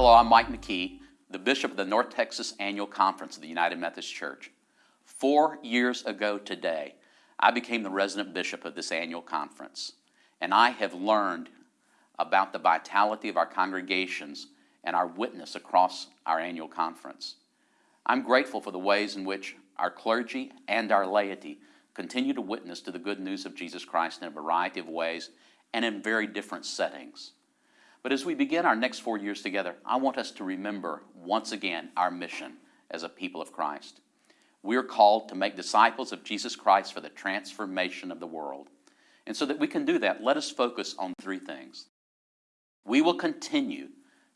Hello, I'm Mike McKee, the Bishop of the North Texas Annual Conference of the United Methodist Church. Four years ago today, I became the resident bishop of this annual conference, and I have learned about the vitality of our congregations and our witness across our annual conference. I'm grateful for the ways in which our clergy and our laity continue to witness to the good news of Jesus Christ in a variety of ways and in very different settings. But as we begin our next four years together, I want us to remember once again our mission as a people of Christ. We are called to make disciples of Jesus Christ for the transformation of the world. And so that we can do that, let us focus on three things. We will continue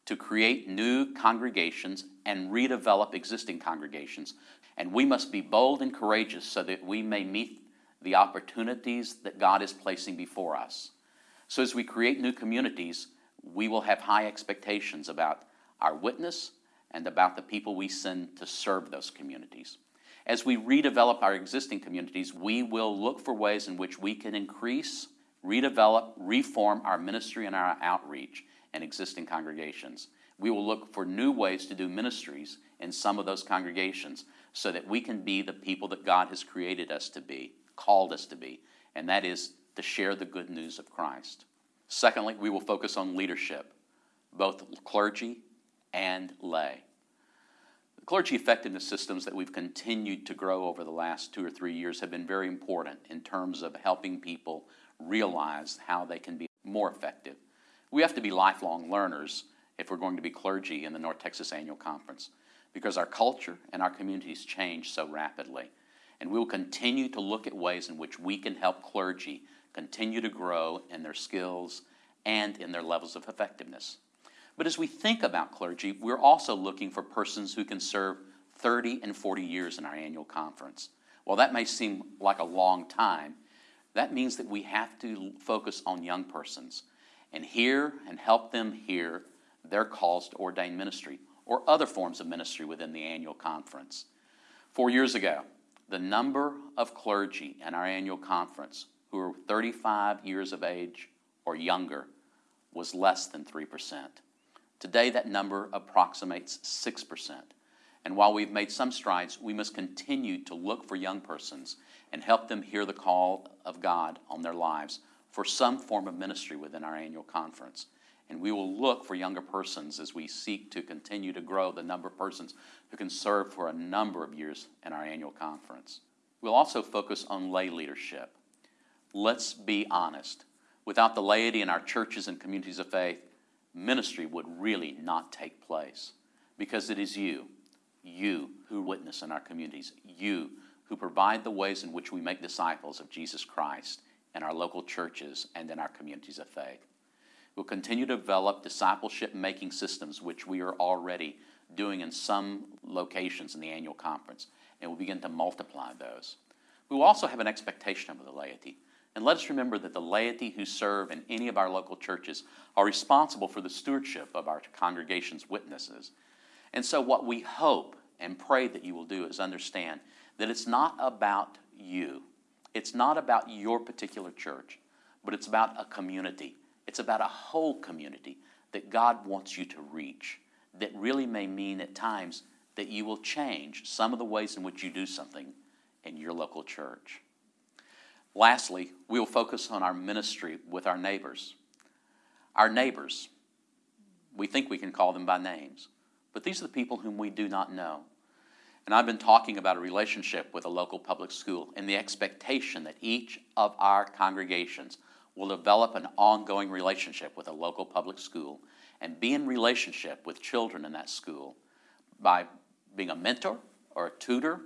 to create new congregations and redevelop existing congregations. And we must be bold and courageous so that we may meet the opportunities that God is placing before us. So as we create new communities, we will have high expectations about our witness and about the people we send to serve those communities. As we redevelop our existing communities, we will look for ways in which we can increase, redevelop, reform our ministry and our outreach in existing congregations. We will look for new ways to do ministries in some of those congregations so that we can be the people that God has created us to be, called us to be, and that is to share the good news of Christ. Secondly, we will focus on leadership, both clergy and lay. The clergy effectiveness systems that we've continued to grow over the last two or three years have been very important in terms of helping people realize how they can be more effective. We have to be lifelong learners if we're going to be clergy in the North Texas Annual Conference because our culture and our communities change so rapidly. And we will continue to look at ways in which we can help clergy continue to grow in their skills and in their levels of effectiveness. But as we think about clergy, we're also looking for persons who can serve 30 and 40 years in our annual conference. While that may seem like a long time, that means that we have to focus on young persons and hear and help them hear their calls to ordained ministry or other forms of ministry within the annual conference. Four years ago, the number of clergy in our annual conference who were 35 years of age or younger was less than 3%. Today, that number approximates 6%. And while we've made some strides, we must continue to look for young persons and help them hear the call of God on their lives for some form of ministry within our annual conference. And we will look for younger persons as we seek to continue to grow the number of persons who can serve for a number of years in our annual conference. We'll also focus on lay leadership. Let's be honest. Without the laity in our churches and communities of faith, ministry would really not take place because it is you, you who witness in our communities, you who provide the ways in which we make disciples of Jesus Christ in our local churches and in our communities of faith. We'll continue to develop discipleship making systems, which we are already doing in some locations in the annual conference, and we'll begin to multiply those. We will also have an expectation of the laity and let us remember that the laity who serve in any of our local churches are responsible for the stewardship of our congregation's witnesses. And so, what we hope and pray that you will do is understand that it's not about you, it's not about your particular church, but it's about a community. It's about a whole community that God wants you to reach, that really may mean at times that you will change some of the ways in which you do something in your local church. Lastly, we will focus on our ministry with our neighbors. Our neighbors, we think we can call them by names, but these are the people whom we do not know. And I've been talking about a relationship with a local public school and the expectation that each of our congregations will develop an ongoing relationship with a local public school and be in relationship with children in that school by being a mentor or a tutor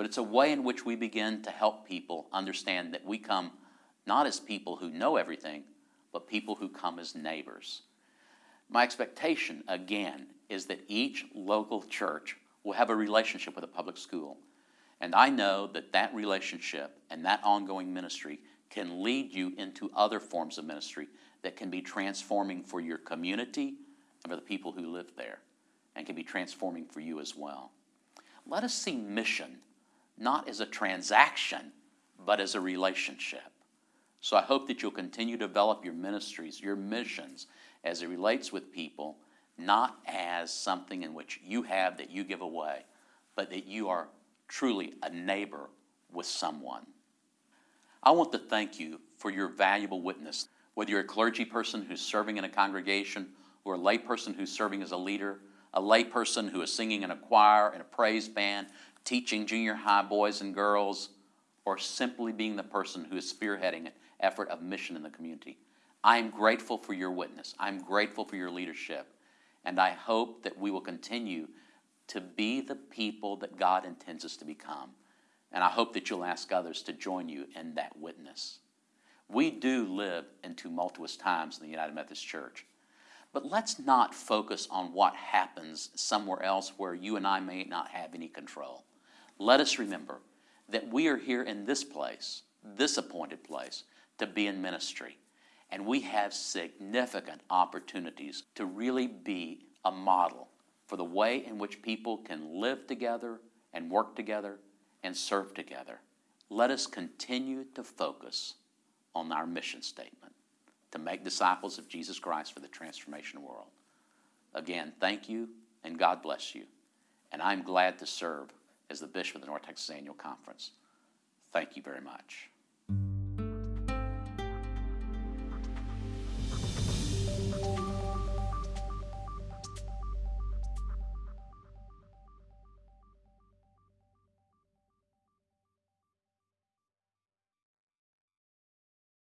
but it's a way in which we begin to help people understand that we come not as people who know everything, but people who come as neighbors. My expectation, again, is that each local church will have a relationship with a public school. And I know that that relationship and that ongoing ministry can lead you into other forms of ministry that can be transforming for your community and for the people who live there, and can be transforming for you as well. Let us see mission not as a transaction, but as a relationship. So I hope that you'll continue to develop your ministries, your missions, as it relates with people, not as something in which you have that you give away, but that you are truly a neighbor with someone. I want to thank you for your valuable witness. Whether you're a clergy person who's serving in a congregation, or a layperson who's serving as a leader, a layperson who is singing in a choir, in a praise band, teaching junior high boys and girls, or simply being the person who is spearheading an effort of mission in the community. I am grateful for your witness. I'm grateful for your leadership. And I hope that we will continue to be the people that God intends us to become. And I hope that you'll ask others to join you in that witness. We do live in tumultuous times in the United Methodist Church. But let's not focus on what happens somewhere else where you and I may not have any control. Let us remember that we are here in this place, this appointed place, to be in ministry. And we have significant opportunities to really be a model for the way in which people can live together and work together and serve together. Let us continue to focus on our mission statement to make disciples of Jesus Christ for the transformation world. Again, thank you and God bless you. And I'm glad to serve as the Bishop of the North Texas Annual Conference. Thank you very much.